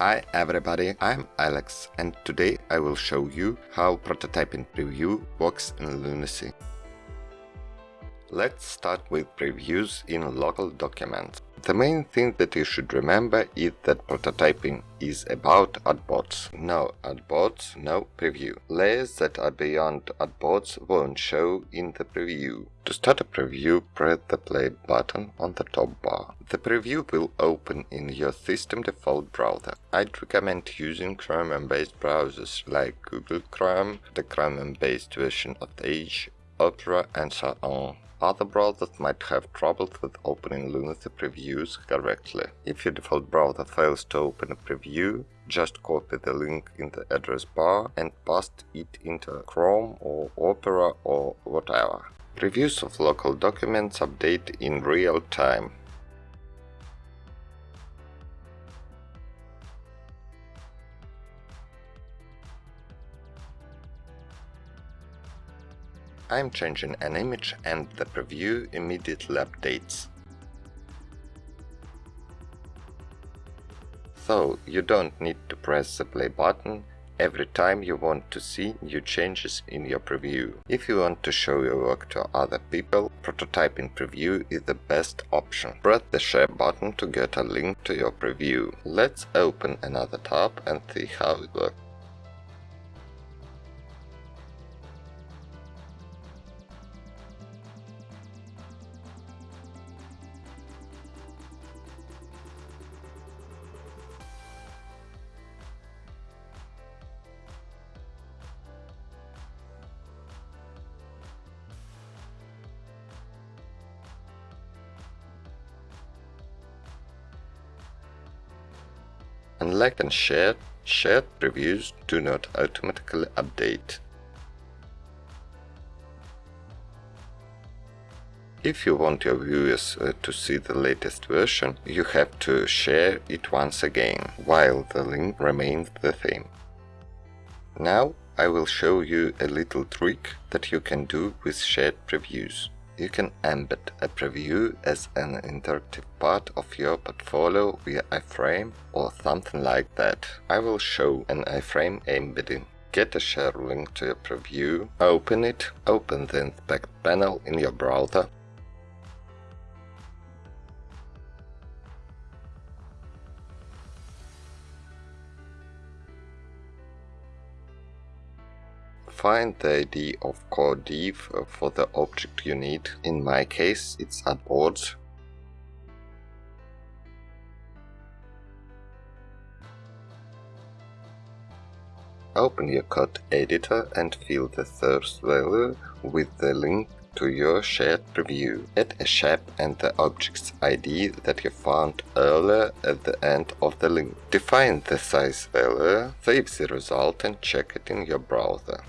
Hi everybody, I'm Alex and today I will show you how prototyping preview works in Lunacy. Let's start with previews in local documents. The main thing that you should remember is that prototyping is about artboards. No artboards, no preview. Layers that are beyond artboards won't show in the preview. To start a preview, press the play button on the top bar. The preview will open in your system default browser. I'd recommend using Chromium-based browsers like Google Chrome, the Chromium-based version of Edge, Opera and so on. Other browsers might have troubles with opening Lunacy previews correctly. If your default browser fails to open a preview, just copy the link in the address bar and paste it into Chrome or Opera or whatever. Previews of local documents update in real time. I'm changing an image and the preview immediately updates. So you don't need to press the play button every time you want to see new changes in your preview. If you want to show your work to other people, prototyping preview is the best option. Press the share button to get a link to your preview. Let's open another tab and see how it works. Unlike and shared, shared previews do not automatically update. If you want your viewers uh, to see the latest version, you have to share it once again, while the link remains the same. Now I will show you a little trick that you can do with shared previews you can embed a preview as an interactive part of your portfolio via iframe or something like that. I will show an iframe embedding. Get a share link to your preview, open it, open the inspect panel in your browser, Find the ID of core div uh, for the object you need. In my case, it's artboard. Open your code editor and fill the source value with the link to your shared preview. Add a shape and the object's ID that you found earlier at the end of the link. Define the size value, save the result and check it in your browser.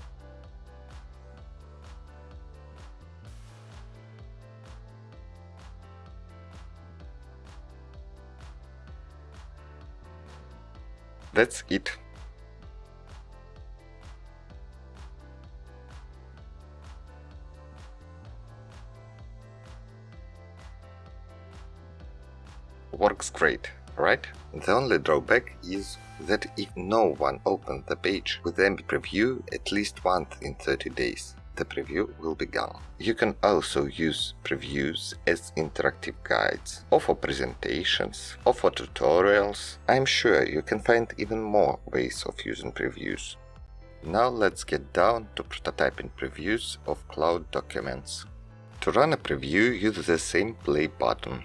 That's it. Works great, right? The only drawback is that if no one opens the page with MB preview at least once in 30 days, the preview will be gone. You can also use previews as interactive guides, or for presentations, or for tutorials. I'm sure you can find even more ways of using previews. Now let's get down to prototyping previews of cloud documents. To run a preview, use the same play button.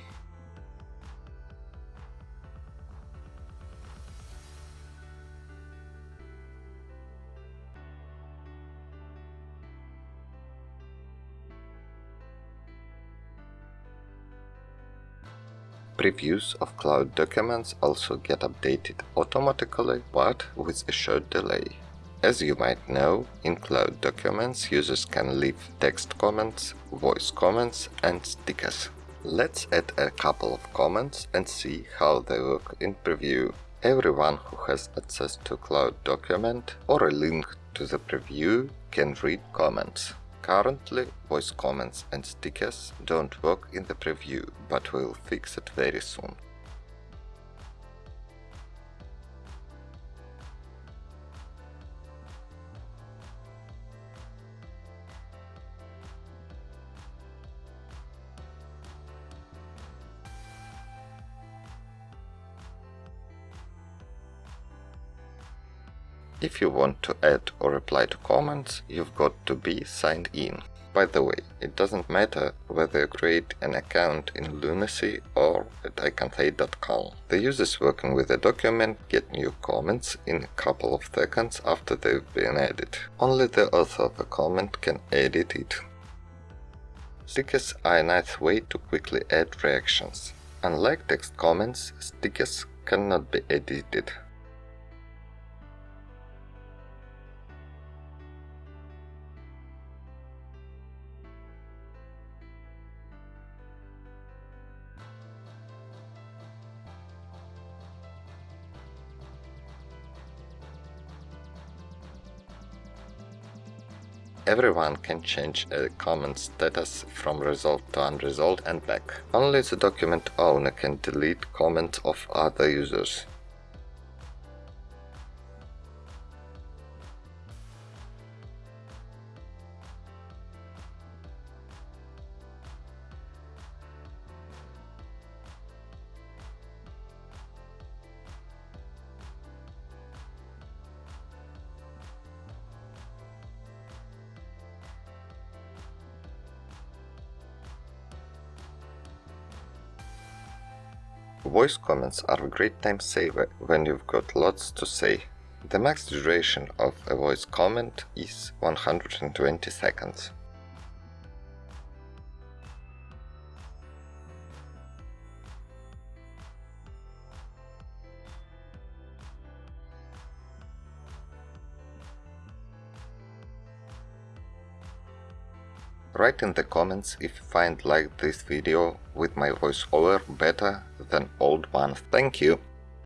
Previews of cloud documents also get updated automatically, but with a short delay. As you might know, in cloud documents users can leave text comments, voice comments and stickers. Let's add a couple of comments and see how they work in preview. Everyone who has access to cloud document or a link to the preview can read comments. Currently, voice comments and stickers don't work in the preview, but we'll fix it very soon. If you want to add or reply to comments, you've got to be signed in. By the way, it doesn't matter whether you create an account in Lunacy or at icons8.com. The users working with the document get new comments in a couple of seconds after they've been added. Only the author of a comment can edit it. Stickers are a nice way to quickly add reactions. Unlike text comments, stickers cannot be edited. Everyone can change uh, a comment status from resolved to unresolved and back. Only the document owner can delete comments of other users. Voice comments are a great time saver when you've got lots to say. The max duration of a voice comment is 120 seconds. Write in the comments if you find like this video with my voiceover better than old ones. Thank you!